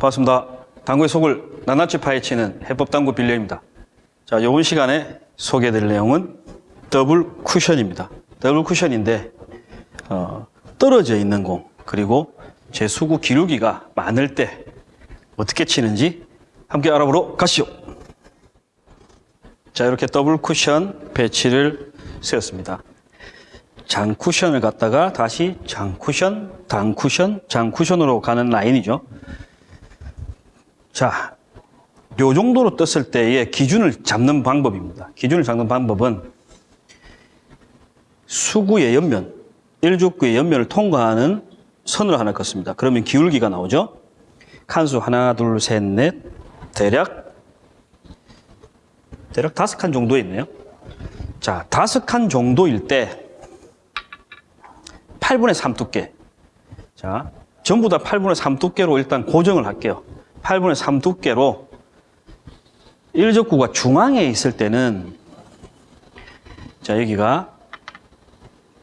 반갑습니다. 당구의 속을 낱낱이 파헤치는 해법당구 빌려입니다. 자, 이번 시간에 소개해드릴 내용은 더블 쿠션입니다. 더블 쿠션인데 어, 떨어져 있는 공 그리고 제 수구 기울기가 많을 때 어떻게 치는지 함께 알아보러 가시죠. 자, 이렇게 더블 쿠션 배치를 세웠습니다. 장 쿠션을 갖다가 다시 장 쿠션, 단 쿠션, 장 쿠션으로 가는 라인이죠. 자, 요 정도로 떴을 때의 기준을 잡는 방법입니다. 기준을 잡는 방법은 수구의 옆면, 일족구의 옆면을 통과하는 선으로 하나 긋습니다. 그러면 기울기가 나오죠. 칸수 하나, 둘, 셋, 넷, 대략 대략 다섯 칸 정도 있네요. 자, 다섯 칸 정도일 때 8분의 3 두께. 자, 전부 다 8분의 3 두께로 일단 고정을 할게요. 8분의 3 두께로 일적구가 중앙에 있을 때는 자, 여기가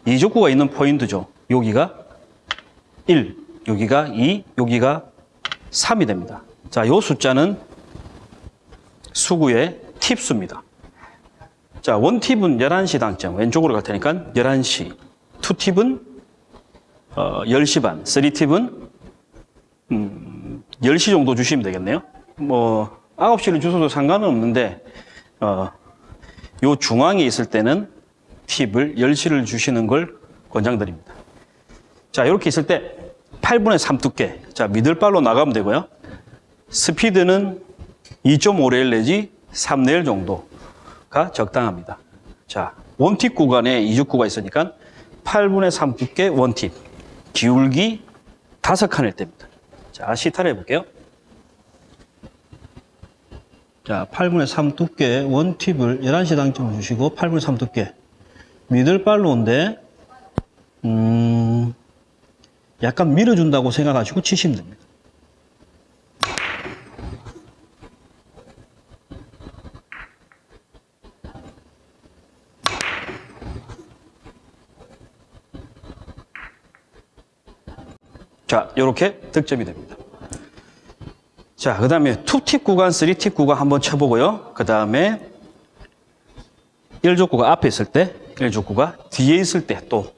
이적구가 있는 포인트죠. 여기가 1, 여기가 2, 여기가 3이 됩니다. 자, 요 숫자는 수구의 팁수입니다. 자, 원팁은 11시 당점, 왼쪽으로 갈 테니까 11시. 투팁은 어, 10시 반, 3팁은 음, 10시 정도 주시면 되겠네요. 뭐 9시를 주셔도 상관은 없는데 어, 요 중앙에 있을 때는 팁을 10시를 주시는 걸 권장드립니다. 자, 이렇게 있을 때 8분의 3 두께. 자, 미들발로 나가면 되고요. 스피드는 2.5레일 내지 3레일 정도가 적당합니다. 자, 원팁 구간에 이적구가 있으니까 8분의 3 두께 원팁. 기울기 5칸일 때입니다. 자, 시타를 해볼게요. 자, 8분의 3 두께 원팁을 11시 당점을 주시고 8분의 3 두께 미들발로인데 음, 약간 밀어준다고 생각하시고 치시면 됩니다. 자, 이렇게 득점이 됩니다. 자, 그 다음에 2팁 구간, 3팁 구간 한번 쳐보고요. 그 다음에 1족구가 앞에 있을 때, 1족구가 뒤에 있을 때 또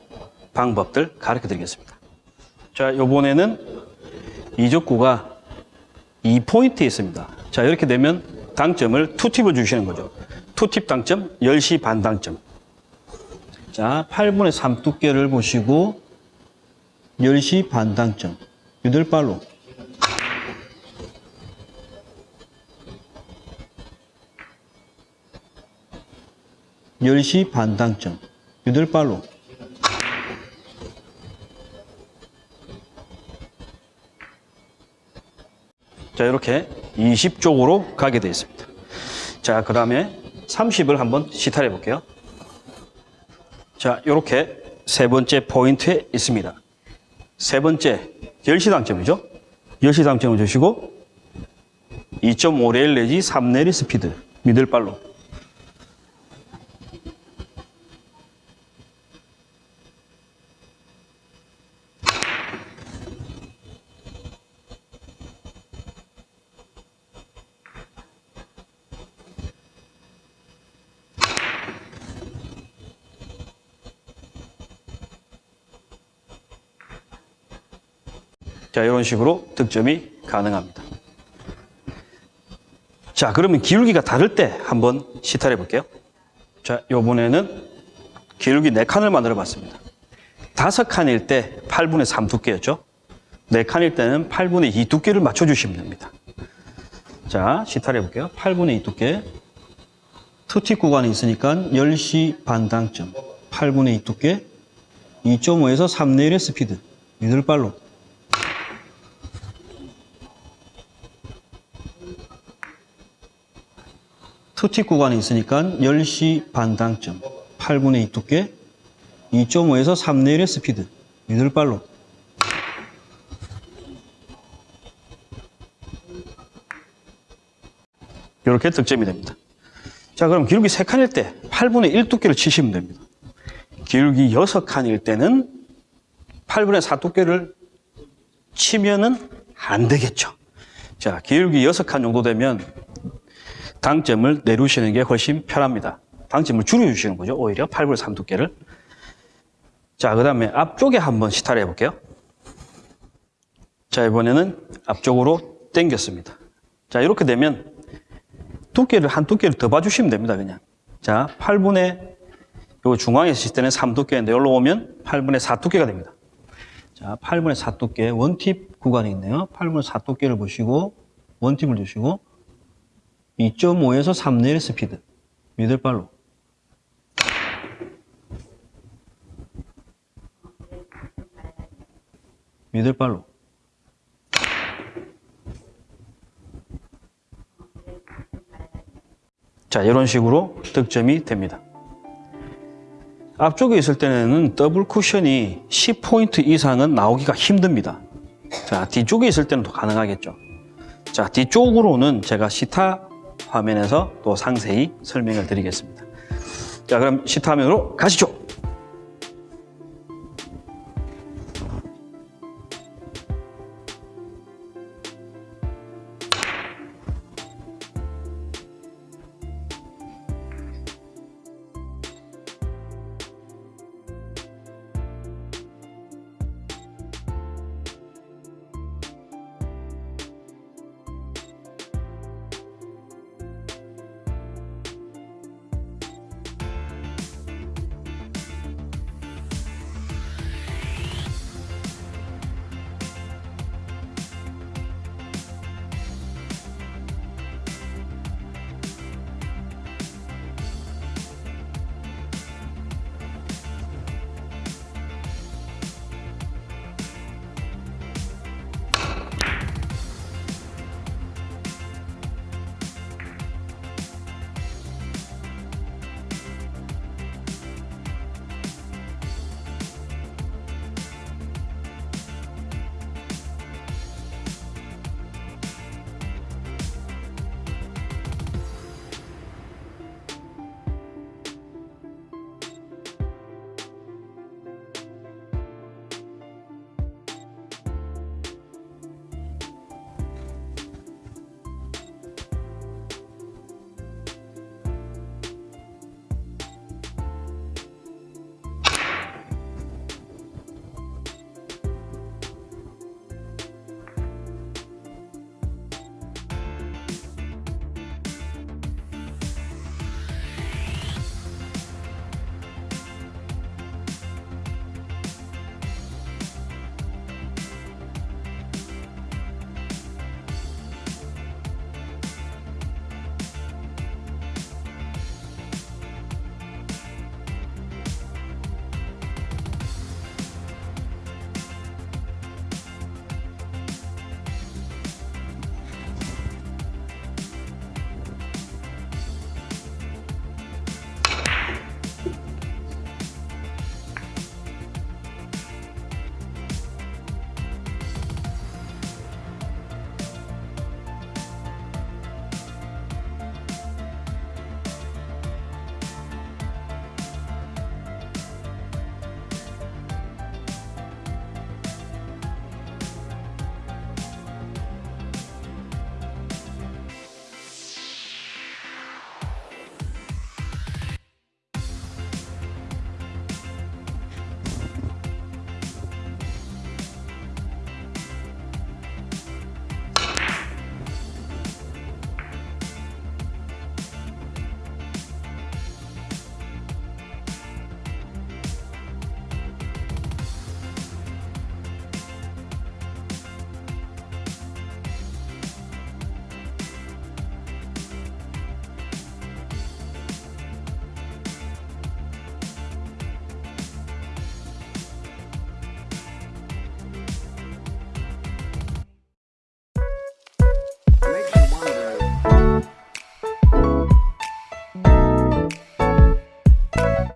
방법들 가르쳐 드리겠습니다. 자, 요번에는 2족구가 2포인트에 있습니다. 자, 이렇게 되면 당점을 2팁을 주시는 거죠. 2팁 당점, 10시 반 당점. 자, 8분의 3 두께를 보시고 10시 반 당점. 유들발로. 열시 반 당점. 유들발로. 자, 이렇게 20쪽으로 가게 되어 있습니다. 자, 그 다음에 30을 한번 시타를 해 볼게요. 자, 이렇게 세 번째 포인트에 있습니다. 세 번째, 10시 당점이죠. 10시 당점을 주시고 2.5레일 내지 3레일 스피드, middle follow. 자, 이런 식으로 득점이 가능합니다. 자, 그러면 기울기가 다를 때 한번 시탈해 볼게요. 자, 요번에는 기울기 4칸을 만들어 봤습니다. 5칸일 때 8분의 3 두께였죠. 4칸일 때는 8분의 2 두께를 맞춰주시면 됩니다. 자, 시탈해 볼게요. 8분의 2 두께. 투팁 구간이 있으니까 10시 반 당점. 8분의 2 두께. 2.5에서 3레일의 스피드. middle follow. two tip 구간이 있으니까 10시 반 당점, 8분의 2 두께, 2.5에서 3레일의 스피드, middle follow. 이렇게 득점이 됩니다. 자, 그럼 기울기 3칸일 때 8분의 1 두께를 치시면 됩니다. 기울기 6칸일 때는 8분의 4 두께를 치면은 안 되겠죠. 자, 기울기 6칸 정도 되면 당점을 내려주시는 게 훨씬 편합니다. 당점을 줄여주시는 거죠. 오히려 8분의 3 두께를. 자, 그 다음에 앞쪽에 한번 시타를 해볼게요. 자, 이번에는 앞쪽으로 당겼습니다. 자, 이렇게 되면 두께를 한 두께를 더 봐주시면 됩니다. 그냥. 자, 8분의 요 중앙에서 칠 때는 3 두께인데 여기로 오면 8분의 4 두께가 됩니다. 자, 8분의 4 두께 원팁 구간이 있네요. 8분의 4 두께를 보시고 원팁을 주시고 2.5에서 3 내리 스피드 미들발로 미들발로 자, 이런 식으로 득점이 됩니다. 앞쪽에 있을 때는 더블 쿠션이 10포인트 이상은 나오기가 힘듭니다. 자, 뒤쪽에 있을 때는 더 가능하겠죠. 자, 뒤쪽으로는 제가 시타 화면에서 또 상세히 설명을 드리겠습니다. 자, 그럼 시타 화면으로 가시죠.